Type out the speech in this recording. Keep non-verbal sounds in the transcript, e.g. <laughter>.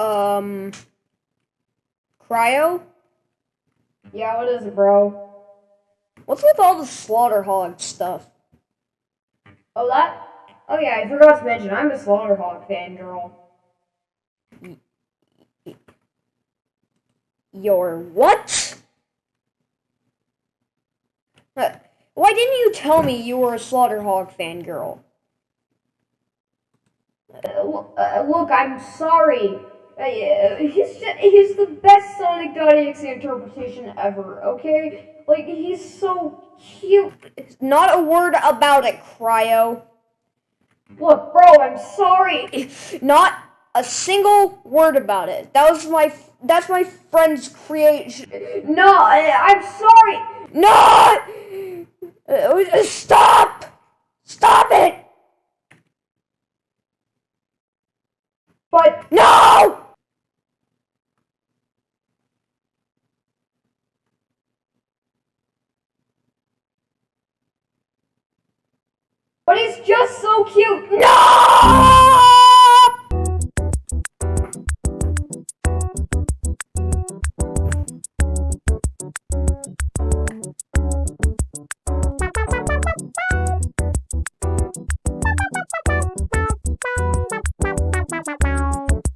Um, cryo. Yeah, what is it, bro? What's with all the slaughter hog stuff? Oh, that? Oh, yeah, I forgot to mention, I'm a slaughter Slaughterhog fangirl. Your what? Uh, why didn't you tell me you were a slaughter hog fangirl? Uh, uh, look, I'm sorry. Uh, yeah, he's just, he's the best Sonic Sonic.exe interpretation ever, okay? Like, he's so cute. Not a word about it, Cryo. Look, bro, I'm sorry. <laughs> Not a single word about it. That was my that's my friend's creation. No, I, I'm sorry. No! Uh, Stop! Stop it! But No! But he's just so cute.